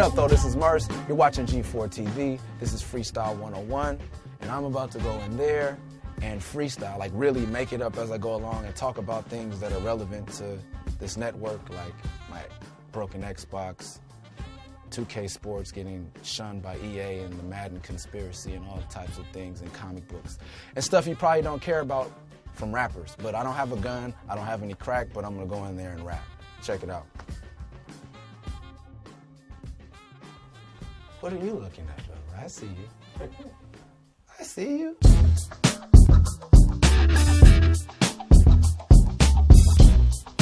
Otho, this is Murs. You're watching G4 TV. This is Freestyle 101, and I'm about to go in there and freestyle, like really make it up as I go along and talk about things that are relevant to this network, like my broken Xbox, 2K Sports getting shunned by EA and the Madden conspiracy and all types of things and comic books. And stuff you probably don't care about from rappers. But I don't have a gun, I don't have any crack, but I'm gonna go in there and rap. Check it out. What are you looking at, brother? I see you. I see you.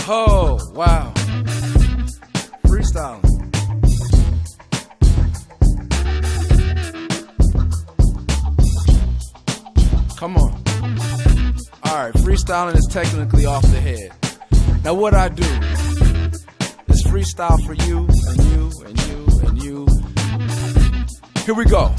Oh, wow. Freestyling. Come on. All right, freestyling is technically off the head. Now, what I do is freestyle for you and you and you and you. Here we go.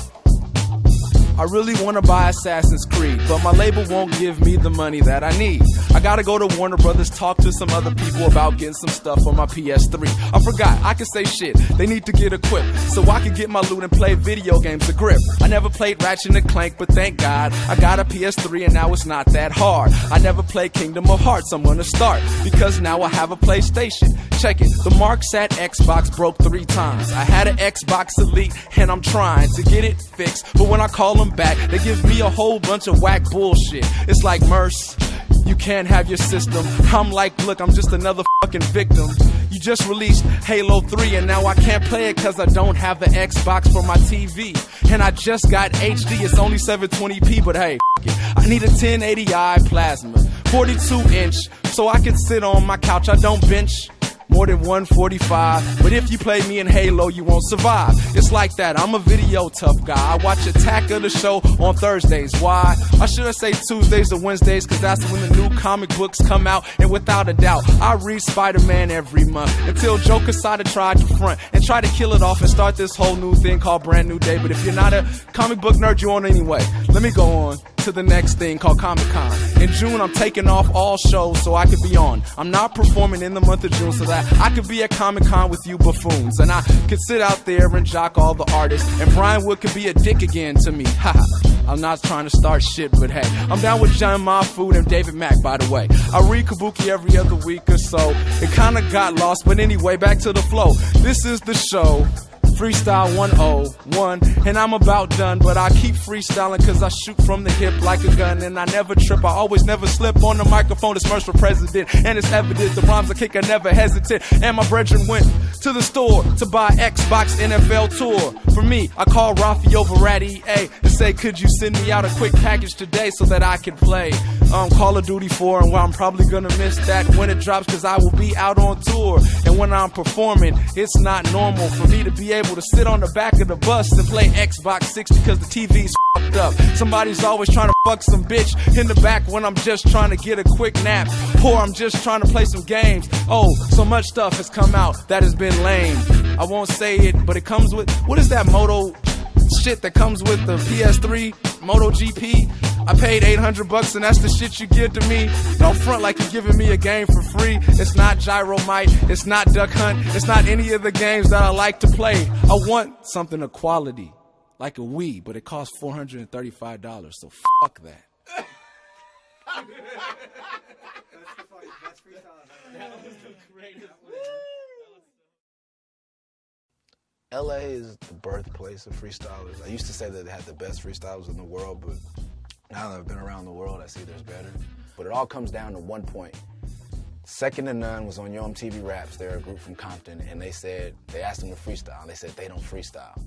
I really want to buy Assassin's Creed, but my label won't give me the money that I need. I gotta go to Warner Brothers, talk to some other people about getting some stuff on my PS3. I forgot, I can say shit, they need to get equipped so I can get my loot and play video games to grip. I never played Ratchet and Clank, but thank God I got a PS3 and now it's not that hard. I never played Kingdom of Hearts, I'm gonna start because now I have a PlayStation. Check it, the marks at Xbox broke three times. I had an Xbox Elite and I'm trying to get it fixed, but when I call them back, they give me a whole bunch of whack bullshit. It's like Murs. You can't have your system. I'm like, look, I'm just another fucking victim. You just released Halo 3 and now I can't play it cause I don't have the Xbox for my TV. And I just got HD, it's only 720p, but hey. I need a 1080i plasma, 42 inch, so I can sit on my couch. I don't bench more than 145. But if you play me in Halo, you won't survive. It's like that. I'm a video tough guy. I watch Attack of the Show on Thursdays. Why? I should I say Tuesdays or Wednesdays, cause that's when the new comic books come out. And without a doubt, I read Spider Man every month until Joe Quesada tried to front and try to kill it off and start this whole new thing called Brand New Day. But if you're not a comic book nerd, you won't anyway. Let me go on to the next thing called Comic Con. In June, I'm taking off all shows so I could be on. I'm not performing in the month of June so that I could be at Comic Con with you buffoons. And I could sit out there and jock all the artists. And Brian Wood could be a dick again to me. Haha. I'm not trying to start shit, but hey, I'm down with John Mahfood and David Mack, by the way. I read Kabuki every other week or so. It kinda got lost, but anyway, back to the flow. This is the show. Freestyle 101, and I'm about done. But I keep freestyling cause I shoot from the hip like a gun. And I never trip, I always never slip on the microphone. It's Murs for president, and it's evident the rhymes I kick, I never hesitate. And my brethren went to the store to buy Xbox NFL Tour. For me, I call Rafi over A and say, Could you send me out a quick package today so that I can play um, Call of Duty 4? And well, I'm probably gonna miss that when it drops cause I will be out on tour. And when I'm performing, it's not normal for me to be able able to sit on the back of the bus and play Xbox 6 because the TV's fucked up. Somebody's always trying to fuck some bitch in the back when I'm just trying to get a quick nap or I'm just trying to play some games. Oh, so much stuff has come out that has been lame. I won't say it, but it comes with what is that Moto shit that comes with the PS3 Moto GP? I paid 800 bucks and that's the shit you give to me. Don't front like you're giving me a game for free. It's not Gyromite, it's not Duck Hunt, it's not any of the games that I like to play. I want something of quality, like a Wii, but it costs $435, so fuck that. that's the that's freestyle. That was the greatest. LA is the birthplace of freestylers. I used to say that they had the best freestylers in the world, but now that I've been around the world, I see there's better. But it all comes down to one point. Second to None was on Yo MTV Raps. They're a group from Compton, and they said, they asked them to freestyle, and they said they don't freestyle.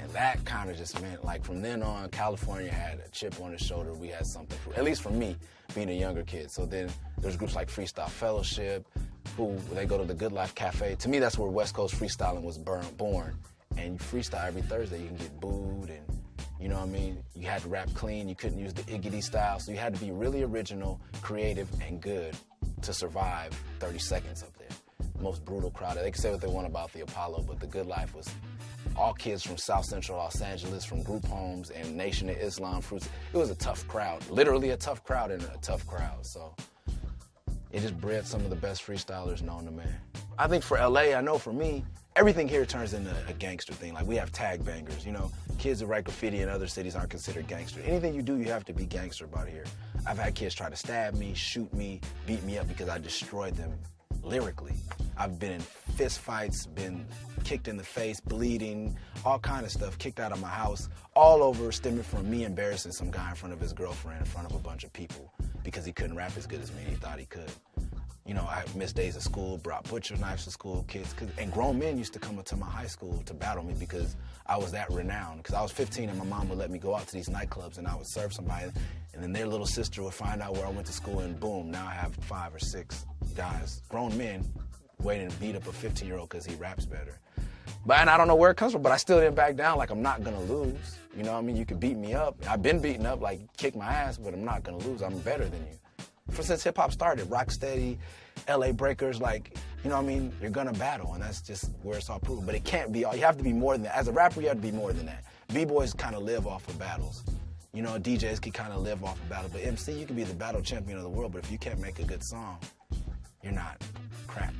And that kind of just meant, like, from then on, California had a chip on its shoulder. We had something, for, at least for me, being a younger kid. So then there's groups like Freestyle Fellowship, who they go to the Good Life Cafe. To me, that's where West Coast freestyling was born and you freestyle every Thursday, you can get booed and you know what I mean? You had to rap clean, you couldn't use the iggity style, so you had to be really original, creative, and good to survive 30 seconds up there. Most brutal crowd. They can say what they want about the Apollo, but the good life was all kids from South Central Los Angeles, from group homes and Nation of Islam fruits. It was a tough crowd, literally a tough crowd and a tough crowd. So it just bred some of the best freestylers known to man. I think for LA, I know for me, everything here turns into a gangster thing. Like we have tag bangers, you know, kids who write graffiti in other cities aren't considered gangster. Anything you do, you have to be gangster about here. I've had kids try to stab me, shoot me, beat me up because I destroyed them lyrically. I've been in fist fights, been kicked in the face, bleeding, all kind of stuff, kicked out of my house, all over stemming from me embarrassing some guy in front of his girlfriend in front of a bunch of people because he couldn't rap as good as me he thought he could. You know, I missed days of school, brought butcher knives to school, kids, and grown men used to come up to my high school to battle me because I was that renowned. Because I was 15 and my mom would let me go out to these nightclubs and I would serve somebody, and then their little sister would find out where I went to school, and boom, now I have five or six guys, grown men, waiting to beat up a 15 year old because he raps better. But and I don't know where it comes from, but I still didn't back down. Like I'm not gonna lose. You know what I mean? You could beat me up. I've been beaten up, like kick my ass, but I'm not gonna lose. I'm better than you for since hip hop started, Rocksteady, LA Breakers, like, you know what I mean? You're gonna battle, and that's just where it's all proven. But it can't be all, you have to be more than that. As a rapper, you have to be more than that. B-boys kind of live off of battles. You know, DJs can kind of live off of battles. But MC, you can be the battle champion of the world, but if you can't make a good song, you're not crap.